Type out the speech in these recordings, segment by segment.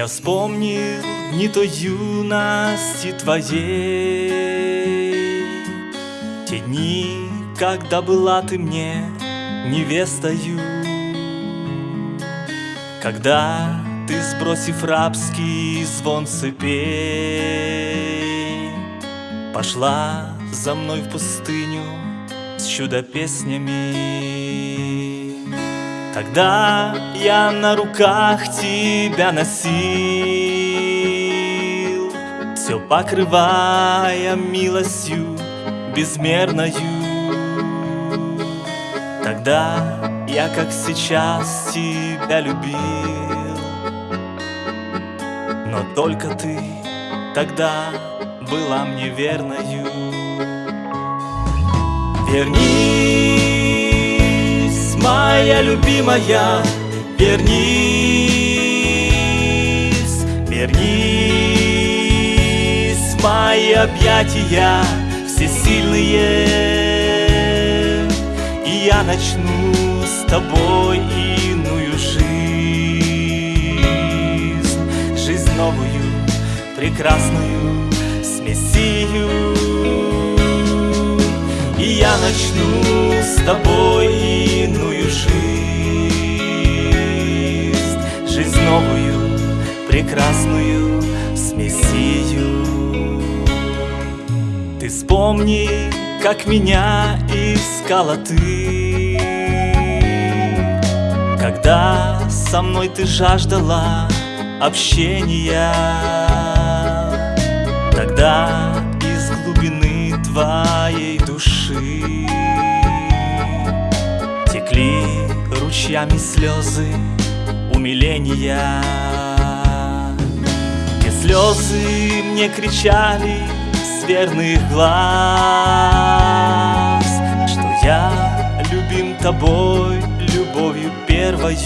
Я вспомнил дни той юности твоей. Те дни, когда была ты мне невестою. Когда ты, сбросив рабский звон цепей Пошла за мной в пустыню с чудо-песнями Тогда я на руках тебя носил Все покрывая милостью безмерною. Тогда я, как сейчас, тебя любил. Но только ты тогда была мне верною. Вернись, моя любимая, вернись, вернись, в мои объятия всесильные, и я начну с тобой иную жизнь, жизнь новую, прекрасную, с Мессию. И я начну с тобой иную жизнь. Жизнь новую, прекрасную, с Мессию Ты вспомни, как меня искала ты. Когда со мной ты жаждала общения. Тогда души. Текли ручьями слезы умиления. И слезы мне кричали с верных глаз Что я любим тобой любовью первою.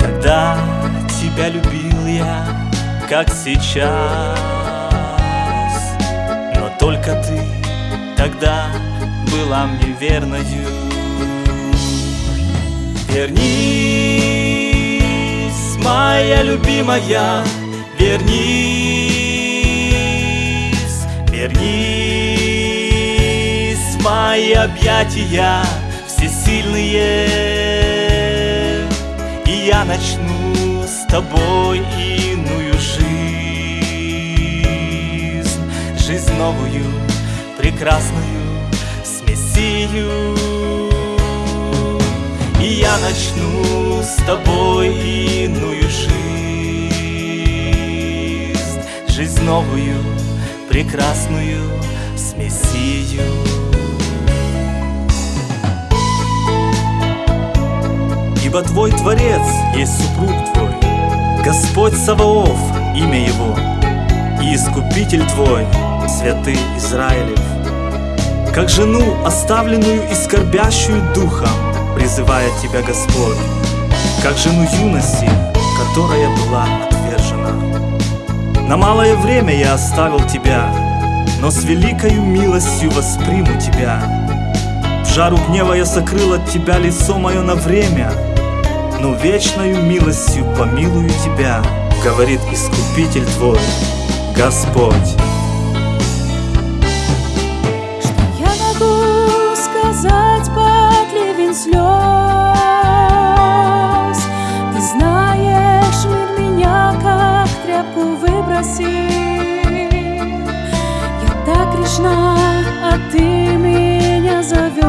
Когда тебя любил я, как сейчас только ты тогда была мне верною. Вернись, моя любимая, вернись, вернись в мои объятия всесильные, и я начну с тобой новую, прекрасную, с Мессию. И я начну с тобой иную жизнь, жизнь новую, прекрасную, с Мессию. Ибо твой Творец есть супруг твой, Господь Саваоф, имя его, и Искупитель твой, святый Израилев. Как жену, оставленную и скорбящую духом, призывает тебя Господь, как жену юности, которая была отвержена. На малое время я оставил тебя, но с великою милостью восприму тебя. В жару гнева я сокрыл от тебя лицо мое на время, но вечною милостью помилую тебя, говорит Искупитель твой, Господь. Грешна, а ты меня зовешь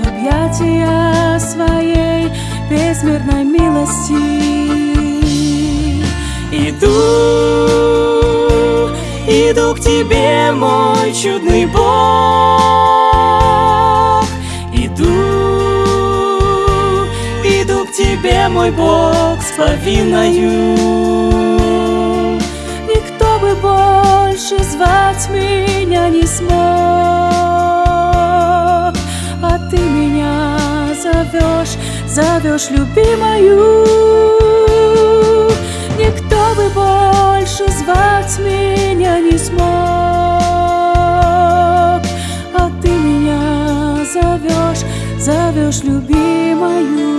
в объятия своей безмерной милости. Иду, иду к тебе, мой чудный Бог. Иду, иду к тебе, мой Бог, с повинною. Бы больше звать меня не смог, а ты меня зовешь, зовешь любимою. Никто бы больше звать меня не смог, а ты меня зовешь, зовешь любимою.